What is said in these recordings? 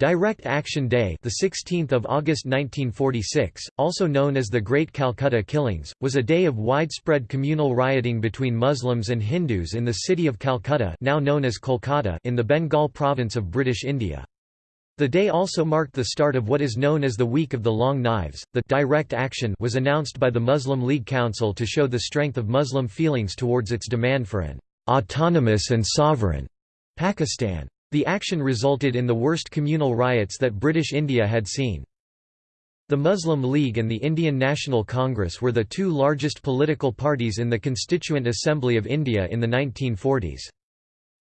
Direct Action Day, the 16th of August 1946, also known as the Great Calcutta Killings, was a day of widespread communal rioting between Muslims and Hindus in the city of Calcutta, now known as Kolkata, in the Bengal province of British India. The day also marked the start of what is known as the Week of the Long Knives. The direct action was announced by the Muslim League Council to show the strength of Muslim feelings towards its demand for an autonomous and sovereign Pakistan. The action resulted in the worst communal riots that British India had seen. The Muslim League and the Indian National Congress were the two largest political parties in the Constituent Assembly of India in the 1940s.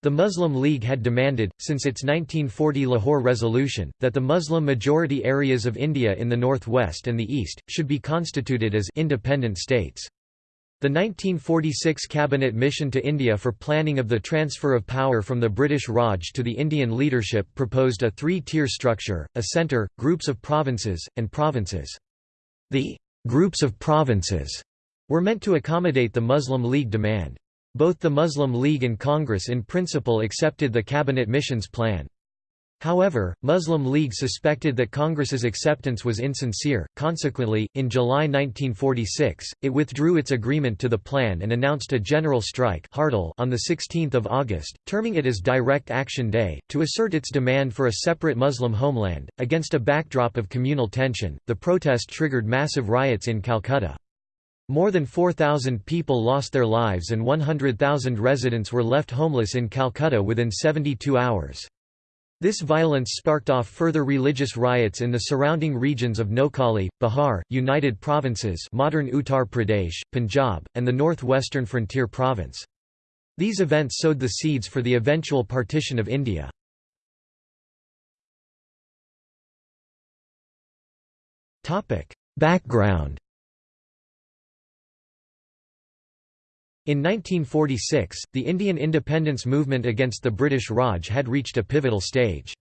The Muslim League had demanded, since its 1940 Lahore resolution, that the Muslim-majority areas of India in the northwest and the east, should be constituted as independent states. The 1946 Cabinet Mission to India for planning of the transfer of power from the British Raj to the Indian leadership proposed a three-tier structure, a centre, groups of provinces, and provinces. The «groups of provinces» were meant to accommodate the Muslim League demand. Both the Muslim League and Congress in principle accepted the cabinet mission's plan. However, Muslim League suspected that Congress's acceptance was insincere, consequently, in July 1946, it withdrew its agreement to the plan and announced a general strike on 16 August, terming it as Direct Action Day, to assert its demand for a separate Muslim homeland. Against a backdrop of communal tension, the protest triggered massive riots in Calcutta. More than 4,000 people lost their lives and 100,000 residents were left homeless in Calcutta within 72 hours. This violence sparked off further religious riots in the surrounding regions of Noakhali, Bihar, United Provinces modern Uttar Pradesh, Punjab, and the northwestern frontier province. These events sowed the seeds for the eventual partition of India. Background In 1946, the Indian independence movement against the British Raj had reached a pivotal stage.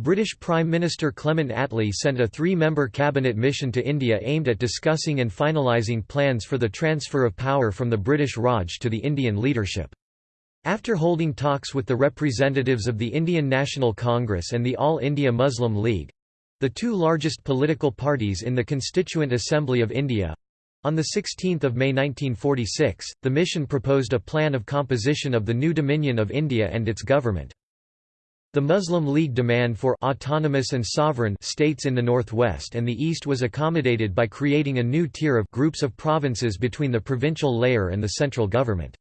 British Prime Minister Clement Attlee sent a three-member cabinet mission to India aimed at discussing and finalising plans for the transfer of power from the British Raj to the Indian leadership. After holding talks with the representatives of the Indian National Congress and the All India Muslim League—the two largest political parties in the Constituent Assembly of India, on 16 May 1946, the mission proposed a plan of composition of the new Dominion of India and its government. The Muslim League demand for autonomous and sovereign states in the northwest and the east was accommodated by creating a new tier of groups of provinces between the provincial layer and the central government.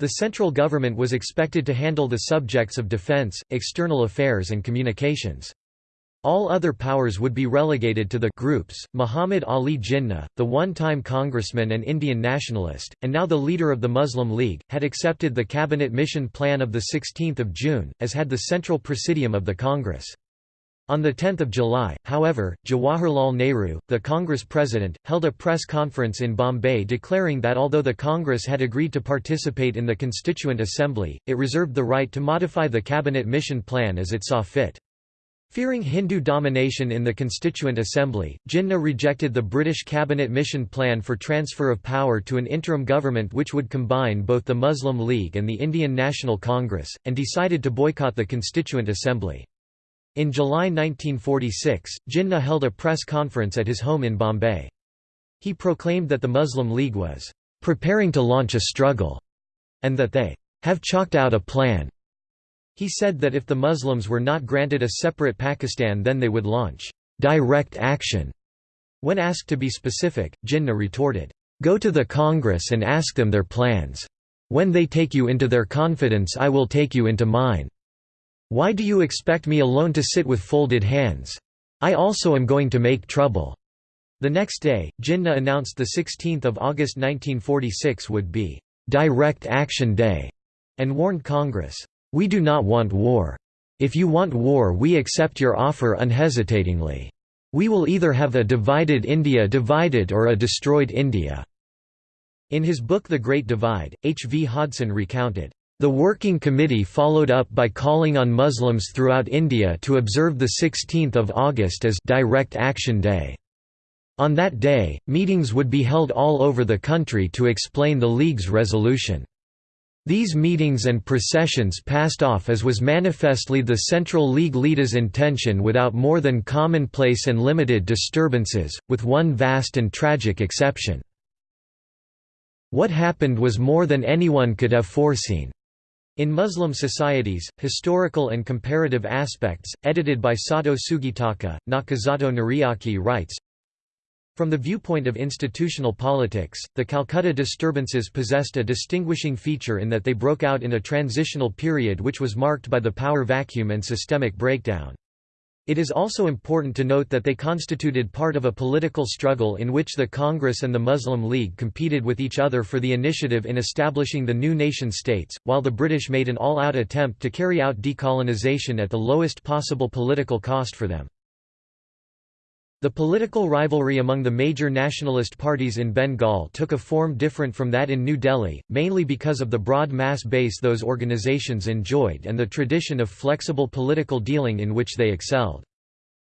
The central government was expected to handle the subjects of defence, external affairs and communications. All other powers would be relegated to the groups. Muhammad Ali Jinnah, the one-time congressman and Indian nationalist, and now the leader of the Muslim League, had accepted the cabinet mission plan of 16 June, as had the Central Presidium of the Congress. On 10 July, however, Jawaharlal Nehru, the Congress president, held a press conference in Bombay declaring that although the Congress had agreed to participate in the Constituent Assembly, it reserved the right to modify the cabinet mission plan as it saw fit. Fearing Hindu domination in the Constituent Assembly, Jinnah rejected the British cabinet mission plan for transfer of power to an interim government which would combine both the Muslim League and the Indian National Congress, and decided to boycott the Constituent Assembly. In July 1946, Jinnah held a press conference at his home in Bombay. He proclaimed that the Muslim League was "...preparing to launch a struggle," and that they "...have chalked out a plan." He said that if the Muslims were not granted a separate Pakistan then they would launch direct action. When asked to be specific, Jinnah retorted, "'Go to the Congress and ask them their plans. When they take you into their confidence I will take you into mine. Why do you expect me alone to sit with folded hands? I also am going to make trouble." The next day, Jinnah announced the 16th of August 1946 would be "'Direct Action Day' and warned Congress, we do not want war. If you want war we accept your offer unhesitatingly. We will either have a divided India divided or a destroyed India." In his book The Great Divide, H. V. Hodson recounted, "...the Working Committee followed up by calling on Muslims throughout India to observe 16 August as Direct Action Day. On that day, meetings would be held all over the country to explain the League's resolution." These meetings and processions passed off as was manifestly the Central League leaders' intention without more than commonplace and limited disturbances, with one vast and tragic exception. What happened was more than anyone could have foreseen. In Muslim Societies, Historical and Comparative Aspects, edited by Sato Tsugitaka, Nakazato Nariaki writes, from the viewpoint of institutional politics, the Calcutta disturbances possessed a distinguishing feature in that they broke out in a transitional period which was marked by the power vacuum and systemic breakdown. It is also important to note that they constituted part of a political struggle in which the Congress and the Muslim League competed with each other for the initiative in establishing the new nation-states, while the British made an all-out attempt to carry out decolonization at the lowest possible political cost for them. The political rivalry among the major nationalist parties in Bengal took a form different from that in New Delhi, mainly because of the broad mass base those organizations enjoyed and the tradition of flexible political dealing in which they excelled.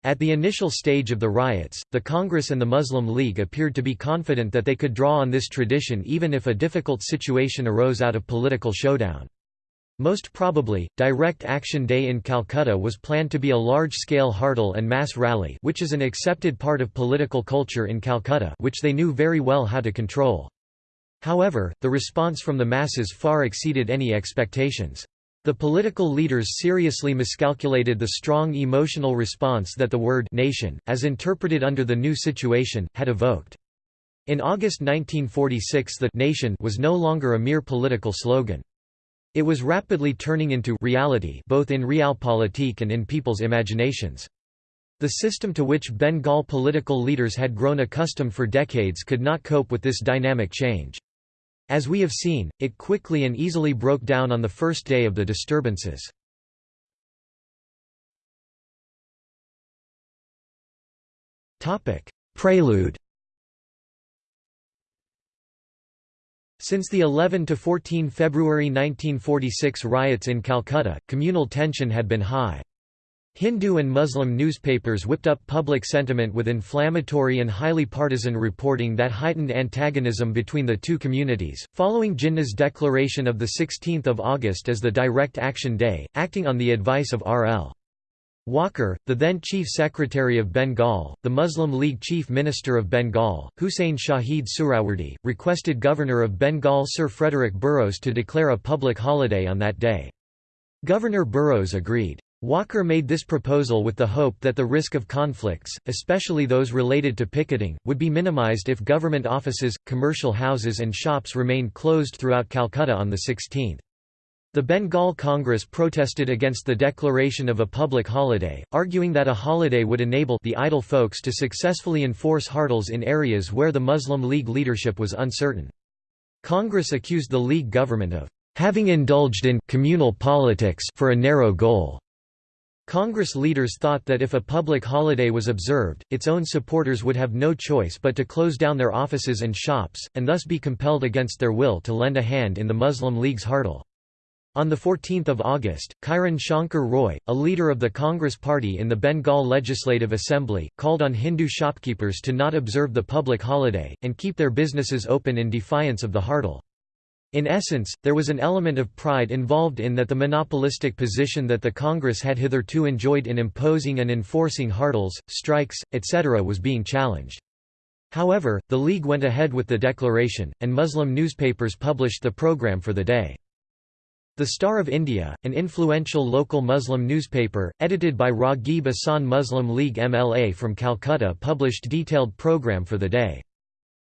At the initial stage of the riots, the Congress and the Muslim League appeared to be confident that they could draw on this tradition even if a difficult situation arose out of political showdown. Most probably, Direct Action Day in Calcutta was planned to be a large-scale Hartal and mass rally which is an accepted part of political culture in Calcutta which they knew very well how to control. However, the response from the masses far exceeded any expectations. The political leaders seriously miscalculated the strong emotional response that the word «nation», as interpreted under the new situation, had evoked. In August 1946 the «nation» was no longer a mere political slogan. It was rapidly turning into reality both in realpolitik and in people's imaginations. The system to which Bengal political leaders had grown accustomed for decades could not cope with this dynamic change. As we have seen, it quickly and easily broke down on the first day of the disturbances. Prelude Since the 11 to 14 February 1946 riots in Calcutta, communal tension had been high. Hindu and Muslim newspapers whipped up public sentiment with inflammatory and highly partisan reporting that heightened antagonism between the two communities. Following Jinnah's declaration of 16 August as the Direct Action Day, acting on the advice of R.L. Walker, the then Chief Secretary of Bengal, the Muslim League Chief Minister of Bengal, Hussein Shahid Suhrawardy, requested Governor of Bengal Sir Frederick Burrows to declare a public holiday on that day. Governor Burrows agreed. Walker made this proposal with the hope that the risk of conflicts, especially those related to picketing, would be minimized if government offices, commercial houses and shops remained closed throughout Calcutta on the 16th. The Bengal Congress protested against the declaration of a public holiday, arguing that a holiday would enable the idle folks to successfully enforce hartals in areas where the Muslim League leadership was uncertain. Congress accused the League government of having indulged in communal politics for a narrow goal. Congress leaders thought that if a public holiday was observed, its own supporters would have no choice but to close down their offices and shops, and thus be compelled against their will to lend a hand in the Muslim League's hartal. On 14 August, Kiran Shankar Roy, a leader of the Congress Party in the Bengal Legislative Assembly, called on Hindu shopkeepers to not observe the public holiday, and keep their businesses open in defiance of the hartal. In essence, there was an element of pride involved in that the monopolistic position that the Congress had hitherto enjoyed in imposing and enforcing hartals, strikes, etc. was being challenged. However, the League went ahead with the declaration, and Muslim newspapers published the program for the day. The Star of India, an influential local Muslim newspaper, edited by Raghib Ahsan Muslim League MLA from Calcutta published detailed program for the day.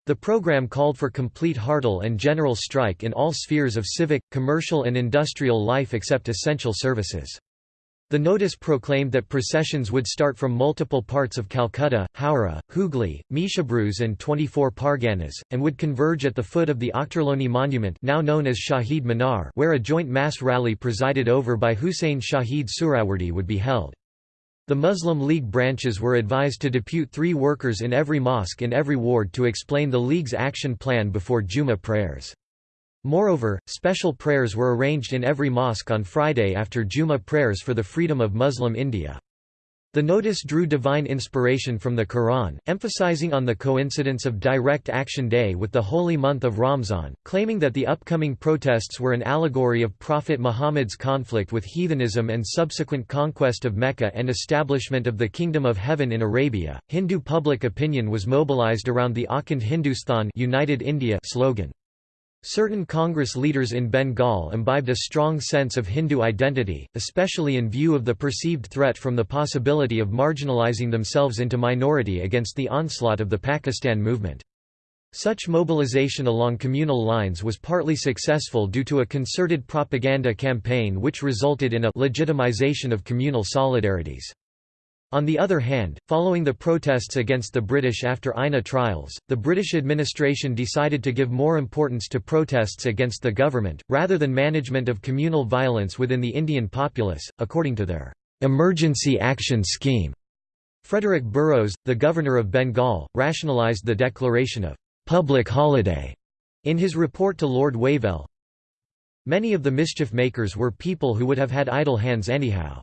The program called for complete hartal and general strike in all spheres of civic, commercial and industrial life except essential services. The notice proclaimed that processions would start from multiple parts of Calcutta, Howrah, Hooghly, Metiabruz and 24 Parganas, and would converge at the foot of the Ochterlony Monument now known as Shahid Minar where a joint mass rally presided over by Hussein Shahid Suhrawardy would be held. The Muslim League branches were advised to depute three workers in every mosque in every ward to explain the League's action plan before Juma prayers. Moreover, special prayers were arranged in every mosque on Friday after Jummah prayers for the freedom of Muslim India. The notice drew divine inspiration from the Quran, emphasizing on the coincidence of Direct Action Day with the holy month of Ramzan, claiming that the upcoming protests were an allegory of Prophet Muhammad's conflict with heathenism and subsequent conquest of Mecca and establishment of the Kingdom of Heaven in Arabia. Hindu public opinion was mobilized around the Akhand Hindustan United India slogan. Certain Congress leaders in Bengal imbibed a strong sense of Hindu identity, especially in view of the perceived threat from the possibility of marginalizing themselves into minority against the onslaught of the Pakistan movement. Such mobilization along communal lines was partly successful due to a concerted propaganda campaign which resulted in a legitimization of communal solidarities. On the other hand, following the protests against the British after INA trials, the British administration decided to give more importance to protests against the government, rather than management of communal violence within the Indian populace, according to their emergency action scheme. Frederick Burrows, the governor of Bengal, rationalised the declaration of public holiday in his report to Lord Wavell. Many of the mischief makers were people who would have had idle hands anyhow.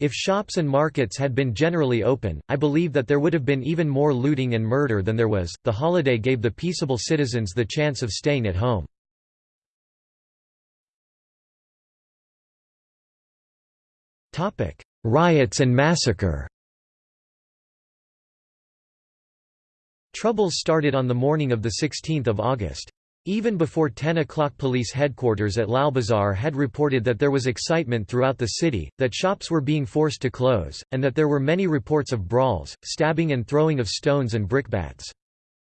If shops and markets had been generally open, I believe that there would have been even more looting and murder than there was. The holiday gave the peaceable citizens the chance of staying at home. Topic: Riots and massacre. Troubles started on the morning of the 16th of August. Even before 10 o'clock police headquarters at Lalbazar had reported that there was excitement throughout the city, that shops were being forced to close, and that there were many reports of brawls, stabbing and throwing of stones and brickbats.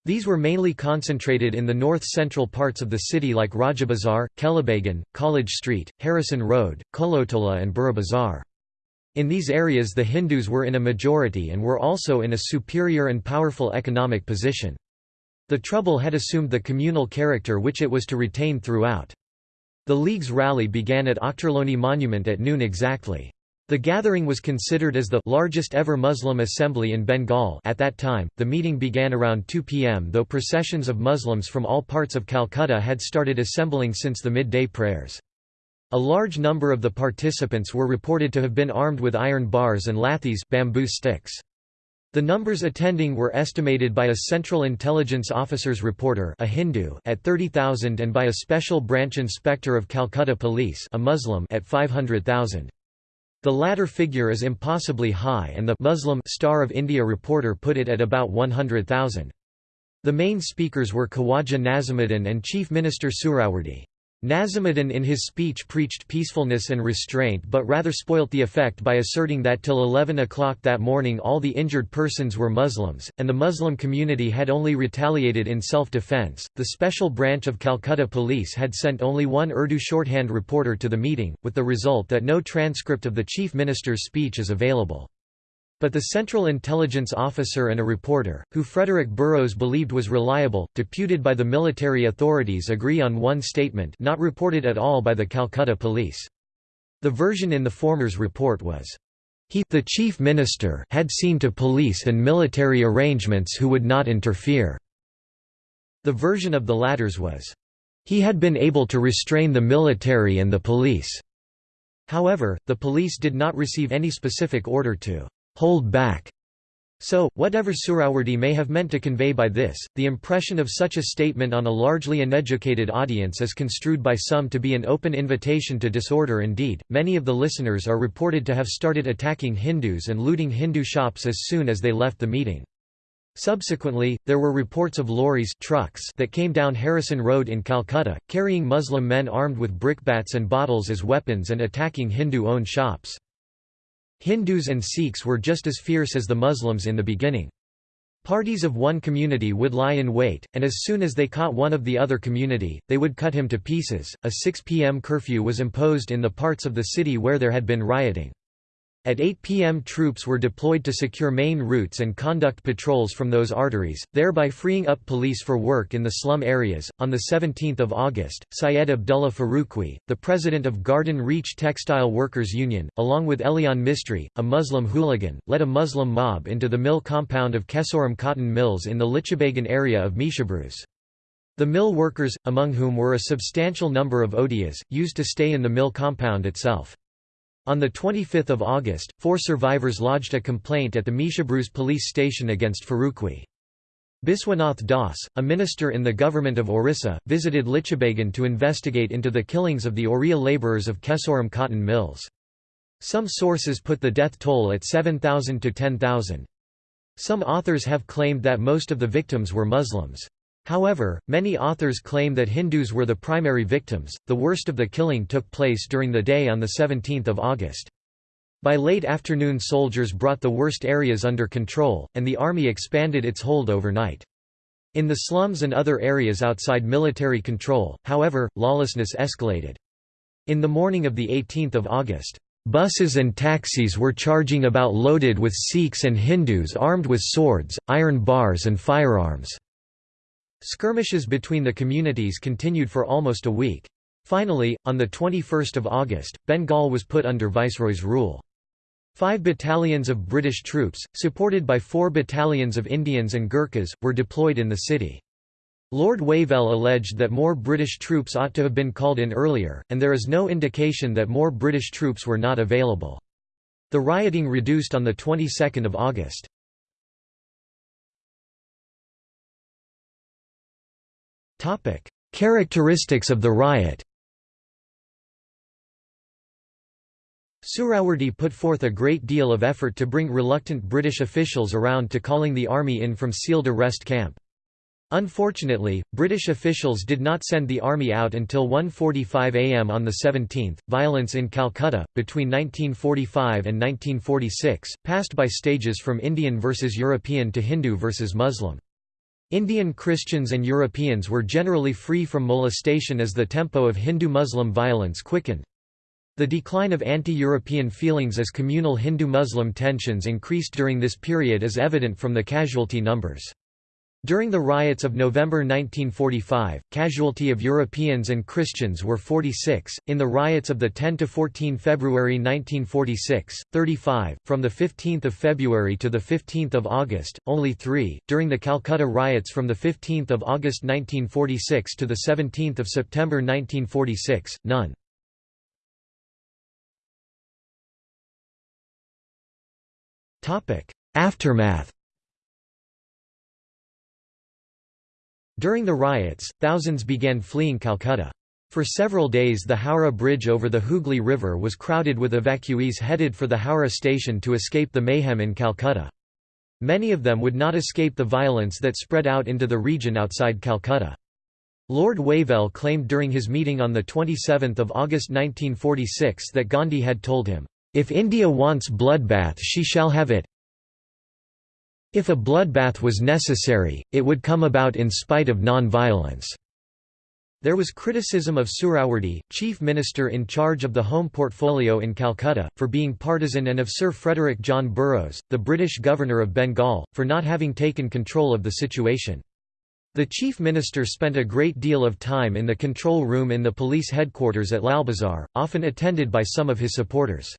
These were mainly concentrated in the north-central parts of the city like Rajabazar, Kelebagan, College Street, Harrison Road, Kolotola and Burra Bazaar. In these areas the Hindus were in a majority and were also in a superior and powerful economic position. The trouble had assumed the communal character which it was to retain throughout. The League's rally began at Ochterlony Monument at noon exactly. The gathering was considered as the largest ever Muslim assembly in Bengal at that time. The meeting began around 2 p.m. though processions of Muslims from all parts of Calcutta had started assembling since the midday prayers. A large number of the participants were reported to have been armed with iron bars and lathis bamboo sticks. The numbers attending were estimated by a Central Intelligence Officer's reporter a Hindu at 30,000 and by a Special Branch Inspector of Calcutta Police a Muslim at 500,000. The latter figure is impossibly high and the Muslim Star of India reporter put it at about 100,000. The main speakers were Khawaja Nazimuddin and Chief Minister Suhrawardy. Nazimuddin in his speech preached peacefulness and restraint but rather spoilt the effect by asserting that till 11 o'clock that morning all the injured persons were Muslims, and the Muslim community had only retaliated in self-defense. The special branch of Calcutta police had sent only one Urdu shorthand reporter to the meeting, with the result that no transcript of the chief minister's speech is available. But the Central Intelligence Officer and a reporter, who Frederick Burrows believed was reliable, deputed by the military authorities agree on one statement not reported at all by the Calcutta police. The version in the former's report was, he the chief minister had seen to police and military arrangements who would not interfere. The version of the latter's was, he had been able to restrain the military and the police. However, the police did not receive any specific order to hold back. So, whatever Suhrawardy may have meant to convey by this, the impression of such a statement on a largely uneducated audience is construed by some to be an open invitation to disorder indeed, many of the listeners are reported to have started attacking Hindus and looting Hindu shops as soon as they left the meeting. Subsequently, there were reports of lorries trucks that came down Harrison Road in Calcutta, carrying Muslim men armed with brickbats and bottles as weapons and attacking Hindu-owned shops. Hindus and Sikhs were just as fierce as the Muslims in the beginning. Parties of one community would lie in wait, and as soon as they caught one of the other community, they would cut him to pieces. A 6 p.m. curfew was imposed in the parts of the city where there had been rioting. At 8 p.m. troops were deployed to secure main routes and conduct patrols from those arteries, thereby freeing up police for work in the slum areas. On 17 August, Syed Abdullah Farooqui, the president of Garden Reach Textile Workers Union, along with Elian Mistry, a Muslim hooligan, led a Muslim mob into the mill compound of Kesoram Cotton Mills in the Lichabagan area of Metiabruz. The mill workers, among whom were a substantial number of Odias, used to stay in the mill compound itself. On 25 August, four survivors lodged a complaint at the Metiabruz police station against Farooqui. Biswanath Das, a minister in the government of Orissa, visited Lichabagan to investigate into the killings of the Oriya labourers of Kesoram cotton mills. Some sources put the death toll at 7,000 to 10,000. Some authors have claimed that most of the victims were Muslims. However, many authors claim that Hindus were the primary victims. The worst of the killing took place during the day on the 17th of August. By late afternoon soldiers brought the worst areas under control, and the army expanded its hold overnight. In the slums and other areas outside military control, however, lawlessness escalated. In the morning of the 18th of August, Buses and taxis were charging about loaded with Sikhs and Hindus armed with swords, iron bars and firearms. Skirmishes between the communities continued for almost a week. Finally, on 21 August, Bengal was put under Viceroy's rule. Five battalions of British troops, supported by four battalions of Indians and Gurkhas, were deployed in the city. Lord Wavell alleged that more British troops ought to have been called in earlier, and there is no indication that more British troops were not available. The rioting reduced on the 22nd of August. Topic: Characteristics of the riot. Suhrawardy put forth a great deal of effort to bring reluctant British officials around to calling the army in from Sealdah rest camp. Unfortunately, British officials did not send the army out until 1.45 am on the 17th. Violence in Calcutta, between 1945 and 1946, passed by stages from Indian versus European to Hindu versus Muslim. Indian Christians and Europeans were generally free from molestation as the tempo of Hindu-Muslim violence quickened. The decline of anti-European feelings as communal Hindu-Muslim tensions increased during this period is evident from the casualty numbers. During the riots of November 1945, casualty of Europeans and Christians were 46. In the riots of the 10 to 14 February 1946, 35. From the 15th of February to the 15th of August, only 3. During the Calcutta riots from the 15th of August 1946 to the 17th of September 1946, none. Aftermath During the riots, thousands began fleeing Calcutta. For several days the Howrah Bridge over the Hooghly River was crowded with evacuees headed for the Howrah station to escape the mayhem in Calcutta. Many of them would not escape the violence that spread out into the region outside Calcutta. Lord Wavell claimed during his meeting on 27 August 1946 that Gandhi had told him, "'If India wants bloodbath she shall have it, if a bloodbath was necessary, it would come about in spite of non-violence. There was criticism of Suhrawardy, chief minister in charge of the Home Portfolio in Calcutta, for being partisan and of Sir Frederick John Burrows, the British governor of Bengal, for not having taken control of the situation. The chief minister spent a great deal of time in the control room in the police headquarters at Lalbazar, often attended by some of his supporters.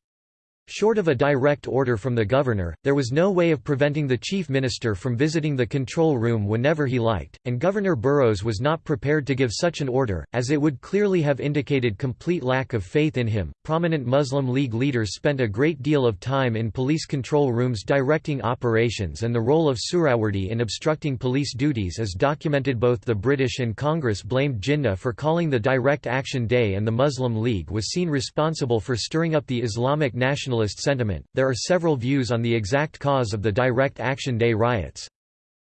Short of a direct order from the governor, there was no way of preventing the chief minister from visiting the control room whenever he liked, and Governor Burrows was not prepared to give such an order, as it would clearly have indicated complete lack of faith in him. Prominent Muslim League leaders spent a great deal of time in police control rooms directing operations, and the role of Suhrawardy in obstructing police duties is documented. Both the British and Congress blamed Jinnah for calling the Direct Action Day, and the Muslim League was seen responsible for stirring up the Islamic nationalist nationalist sentiment. There are several views on the exact cause of the Direct Action Day riots.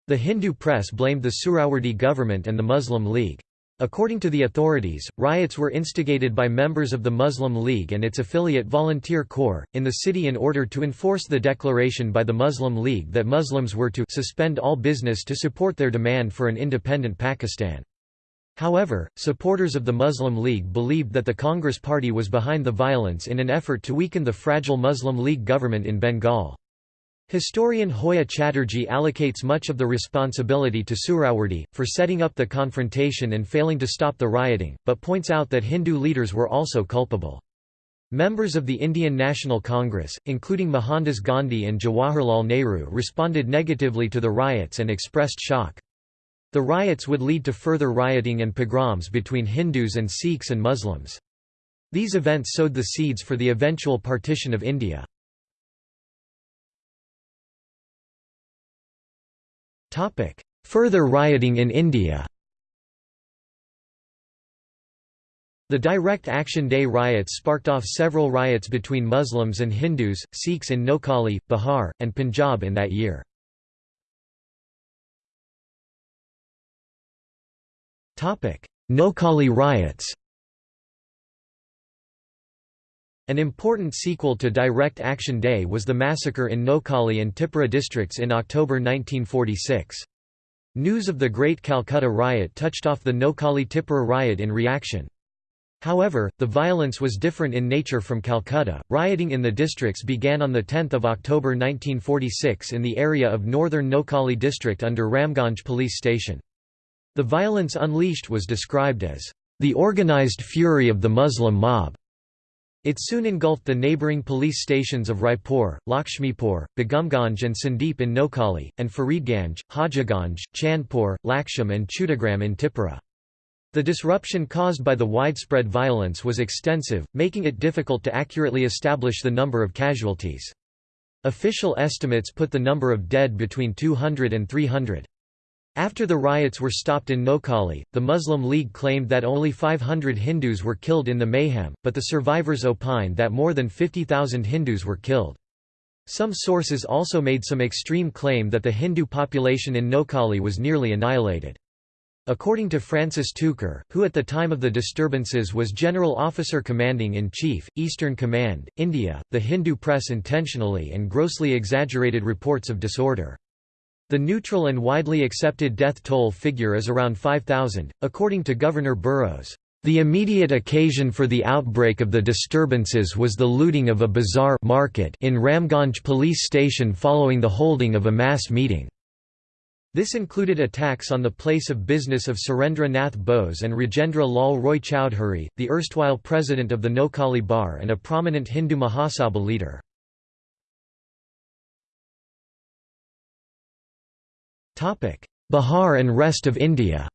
The Hindu press blamed the Suhrawardy government and the Muslim League. According to the authorities, riots were instigated by members of the Muslim League and its affiliate Volunteer Corps, in the city in order to enforce the declaration by the Muslim League that Muslims were to suspend all business to support their demand for an independent Pakistan. However, supporters of the Muslim League believed that the Congress Party was behind the violence in an effort to weaken the fragile Muslim League government in Bengal. Historian Joya Chatterjee allocates much of the responsibility to Suhrawardy, for setting up the confrontation and failing to stop the rioting, but points out that Hindu leaders were also culpable. Members of the Indian National Congress, including Mohandas Gandhi and Jawaharlal Nehru responded negatively to the riots and expressed shock. The riots would lead to further rioting and pogroms between Hindus and Sikhs and Muslims. These events sowed the seeds for the eventual partition of India. Further rioting in India The Direct Action Day riots sparked off several riots between Muslims and Hindus, Sikhs in Noakhali, Bihar, and Punjab in that year. Noakhali riots An important sequel to Direct Action Day was the massacre in Noakhali and Tipura districts in October 1946. News of the Great Calcutta Riot touched off the Noakhali Tipura riot in reaction. However, the violence was different in nature from Calcutta. Rioting in the districts began on 10 October 1946 in the area of northern Noakhali district under Ramganj police station. The violence unleashed was described as the organized fury of the Muslim mob. It soon engulfed the neighbouring police stations of Raipur, Lakshmipur, Begumganj and Sandwip in Noakhali, and Faridganj, Hajiganj, Chandpur, Laksham and Chauddagram in Tipura. The disruption caused by the widespread violence was extensive, making it difficult to accurately establish the number of casualties. Official estimates put the number of dead between 200 and 300. After the riots were stopped in Noakhali, the Muslim League claimed that only 500 Hindus were killed in the mayhem, but the survivors opined that more than 50,000 Hindus were killed. Some sources also made some extreme claim that the Hindu population in Noakhali was nearly annihilated. According to Francis Tucker, who at the time of the disturbances was General Officer Commanding in Chief, Eastern Command, India, the Hindu press intentionally and grossly exaggerated reports of disorder. The neutral and widely accepted death toll figure is around 5,000, according to Governor Burrows. The immediate occasion for the outbreak of the disturbances was the looting of a bazaar market in Ramganj police station following the holding of a mass meeting. This included attacks on the place of business of Surendra Nath Bose and Rajendra Lal Roy Chowdhury, the erstwhile president of the Noakhali Bar and a prominent Hindu Mahasabha leader. Bihar and rest of India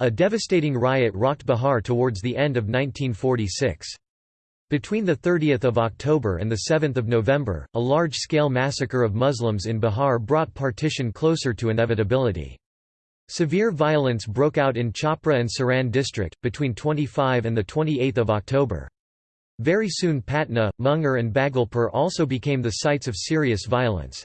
A devastating riot rocked Bihar towards the end of 1946. Between 30 October and 7 November, a large-scale massacre of Muslims in Bihar brought partition closer to inevitability. Severe violence broke out in Chhapra and Saran district, between 25 and 28 October. Very soon Patna, Munger and Bhagalpur also became the sites of serious violence.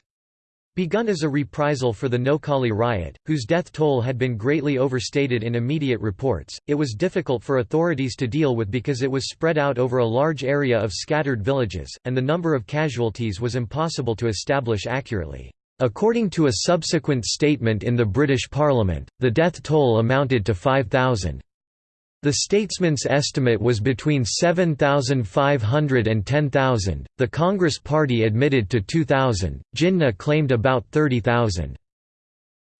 Begun as a reprisal for the Noakhali riot, whose death toll had been greatly overstated in immediate reports, it was difficult for authorities to deal with because it was spread out over a large area of scattered villages, and the number of casualties was impossible to establish accurately. According to a subsequent statement in the British Parliament, the death toll amounted to 5,000. The statesman's estimate was between 7,500 and 10,000, the Congress Party admitted to 2,000, Jinnah claimed about 30,000.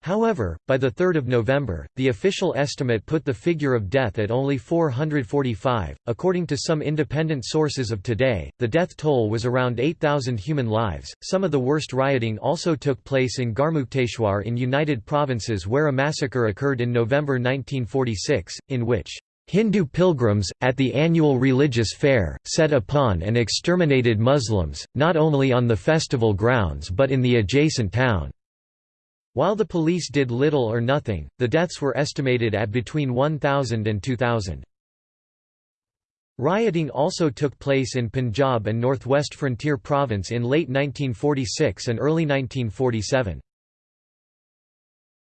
However, by 3 November, the official estimate put the figure of death at only 445. According to some independent sources of today, the death toll was around 8,000 human lives. Some of the worst rioting also took place in Garhmukteshwar in United Provinces, where a massacre occurred in November 1946, in which Hindu pilgrims, at the annual religious fair, set upon and exterminated Muslims, not only on the festival grounds but in the adjacent town. While the police did little or nothing, the deaths were estimated at between 1,000 and 2,000. Rioting also took place in Punjab and Northwest Frontier Province in late 1946 and early 1947.